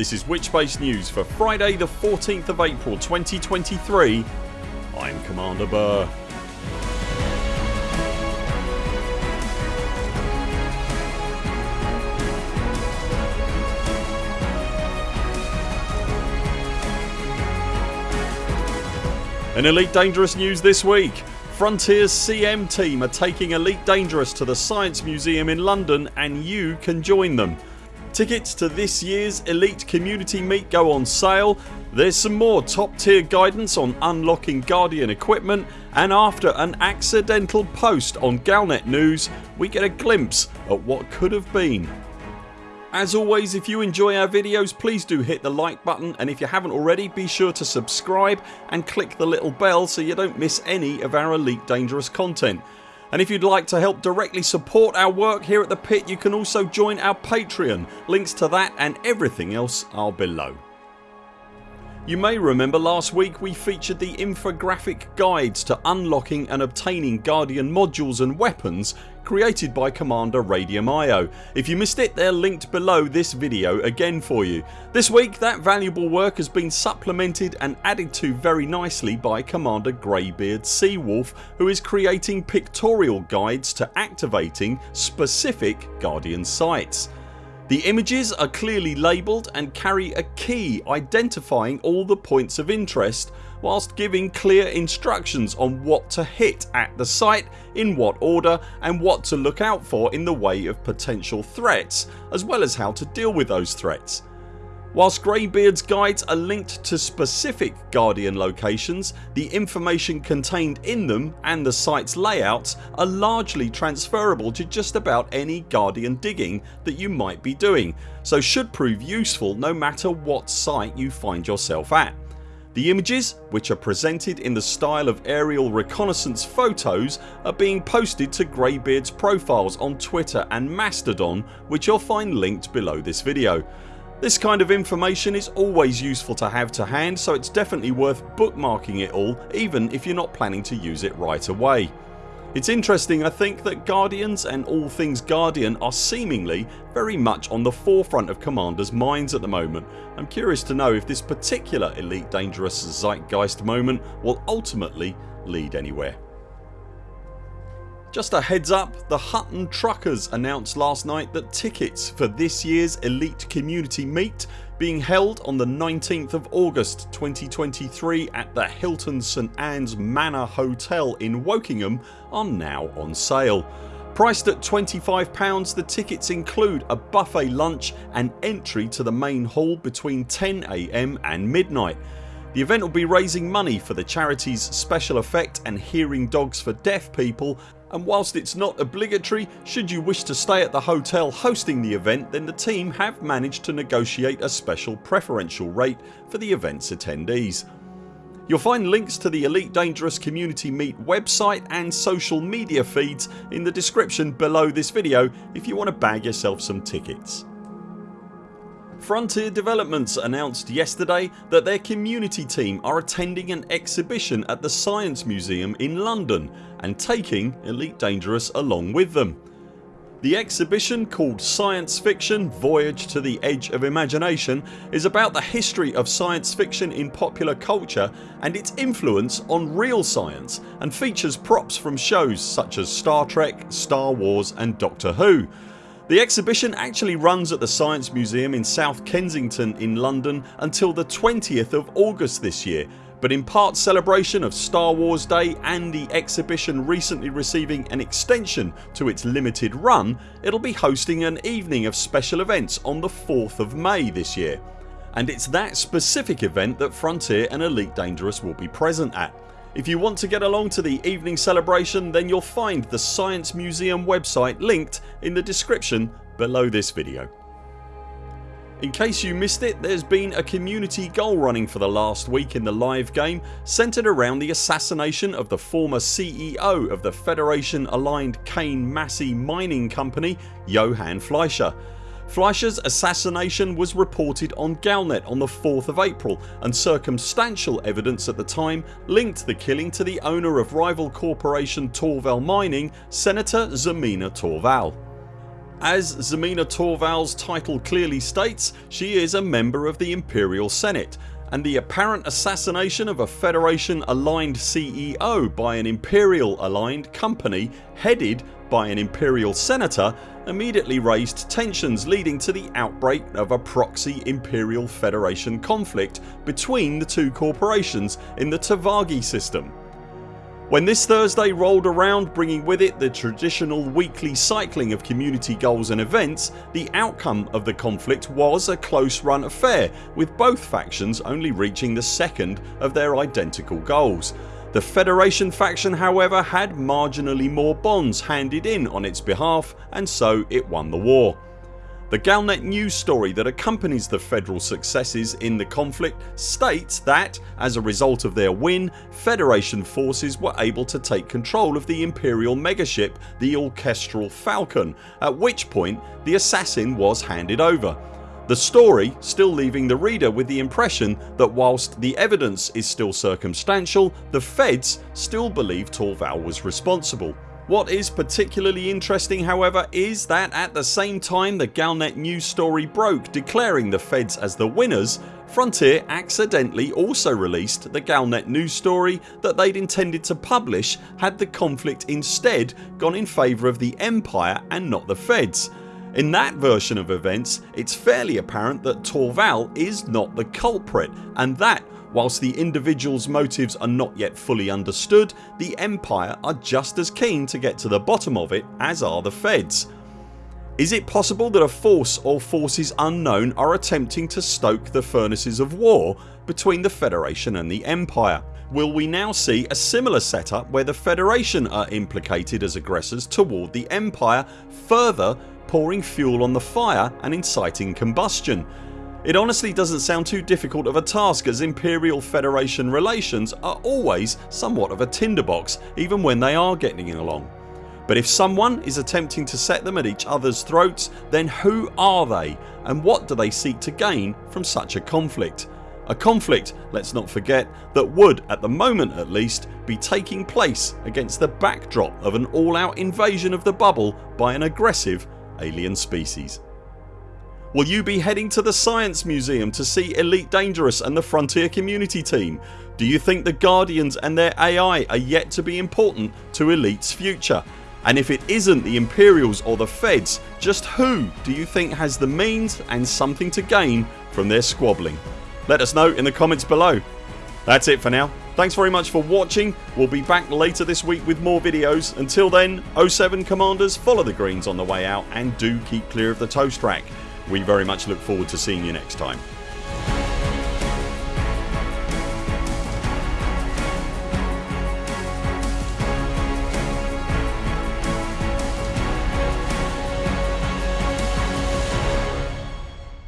This is Witchspace News for Friday the 14th of April 2023 I'm Commander Burr. In Elite Dangerous news this week Frontiers CM team are taking Elite Dangerous to the Science Museum in London and you can join them. Tickets to this year's Elite Community Meet go on sale. There's some more top tier guidance on unlocking Guardian equipment and after an accidental post on Galnet News we get a glimpse at what could have been. As always if you enjoy our videos please do hit the like button and if you haven't already be sure to subscribe and click the little bell so you don't miss any of our Elite Dangerous content. And if you'd like to help directly support our work here at the pit you can also join our Patreon. Links to that and everything else are below. You may remember last week we featured the infographic guides to unlocking and obtaining Guardian modules and weapons created by Commander Radium.io. If you missed it they're linked below this video again for you. This week that valuable work has been supplemented and added to very nicely by Commander Greybeard Seawolf who is creating pictorial guides to activating specific Guardian sites. The images are clearly labelled and carry a key identifying all the points of interest whilst giving clear instructions on what to hit at the site, in what order and what to look out for in the way of potential threats as well as how to deal with those threats. Whilst Greybeard's guides are linked to specific Guardian locations the information contained in them and the site's layouts are largely transferable to just about any Guardian digging that you might be doing so should prove useful no matter what site you find yourself at. The images, which are presented in the style of aerial reconnaissance photos are being posted to Greybeard's profiles on Twitter and Mastodon which you'll find linked below this video. This kind of information is always useful to have to hand so it's definitely worth bookmarking it all even if you're not planning to use it right away. It's interesting I think that Guardians and all things Guardian are seemingly very much on the forefront of commanders minds at the moment. I'm curious to know if this particular Elite Dangerous zeitgeist moment will ultimately lead anywhere. Just a heads up the Hutton Truckers announced last night that tickets for this year's Elite Community Meet being held on the 19th of August 2023 at the Hilton St Anne's Manor Hotel in Wokingham are now on sale. Priced at £25 the tickets include a buffet lunch and entry to the main hall between 10am and midnight. The event will be raising money for the charities Special Effect and Hearing Dogs for Deaf People and whilst it's not obligatory should you wish to stay at the hotel hosting the event then the team have managed to negotiate a special preferential rate for the events attendees. You'll find links to the Elite Dangerous Community Meet website and social media feeds in the description below this video if you want to bag yourself some tickets. Frontier Developments announced yesterday that their community team are attending an exhibition at the Science Museum in London and taking Elite Dangerous along with them. The exhibition called Science Fiction Voyage to the Edge of Imagination is about the history of science fiction in popular culture and its influence on real science and features props from shows such as Star Trek, Star Wars and Doctor Who the exhibition actually runs at the Science Museum in South Kensington in London until the 20th of August this year but in part celebration of Star Wars Day and the exhibition recently receiving an extension to its limited run it'll be hosting an evening of special events on the 4th of May this year and it's that specific event that Frontier and Elite Dangerous will be present at. If you want to get along to the evening celebration then you'll find the Science Museum website linked in the description below this video. In case you missed it there's been a community goal running for the last week in the live game centred around the assassination of the former CEO of the Federation aligned Kane Massey mining company Johann Fleischer. Fleischer's assassination was reported on Galnet on the 4th of April and circumstantial evidence at the time linked the killing to the owner of rival corporation Torval Mining Senator Zemina Torval. As Zemina Torval's title clearly states she is a member of the Imperial Senate and the apparent assassination of a Federation aligned CEO by an Imperial aligned company headed by an Imperial Senator immediately raised tensions leading to the outbreak of a proxy Imperial Federation conflict between the two corporations in the Tavagi system. When this Thursday rolled around bringing with it the traditional weekly cycling of community goals and events the outcome of the conflict was a close run affair with both factions only reaching the second of their identical goals. The Federation faction however had marginally more bonds handed in on its behalf and so it won the war. The Galnet news story that accompanies the federal successes in the conflict states that as a result of their win Federation forces were able to take control of the Imperial megaship the Orchestral Falcon at which point the assassin was handed over. The story still leaving the reader with the impression that whilst the evidence is still circumstantial the feds still believe Torval was responsible. What is particularly interesting however is that at the same time the Galnet news story broke declaring the feds as the winners Frontier accidentally also released the Galnet news story that they'd intended to publish had the conflict instead gone in favour of the Empire and not the feds. In that version of events it's fairly apparent that Torval is not the culprit and that Whilst the individuals motives are not yet fully understood the Empire are just as keen to get to the bottom of it as are the feds. Is it possible that a force or forces unknown are attempting to stoke the furnaces of war between the Federation and the Empire? Will we now see a similar setup where the Federation are implicated as aggressors toward the Empire further pouring fuel on the fire and inciting combustion? It honestly doesn't sound too difficult of a task as Imperial Federation relations are always somewhat of a tinderbox even when they are getting along. But if someone is attempting to set them at each other's throats then who are they and what do they seek to gain from such a conflict? A conflict, let's not forget, that would, at the moment at least, be taking place against the backdrop of an all out invasion of the bubble by an aggressive alien species. Will you be heading to the Science Museum to see Elite Dangerous and the Frontier community team? Do you think the Guardians and their AI are yet to be important to Elite's future? And if it isn't the Imperials or the Feds just who do you think has the means and something to gain from their squabbling? Let us know in the comments below. That's it for now. Thanks very much for watching. We'll be back later this week with more videos. Until then 0 7 CMDRs follow the greens on the way out and do keep clear of the toast rack. We very much look forward to seeing you next time.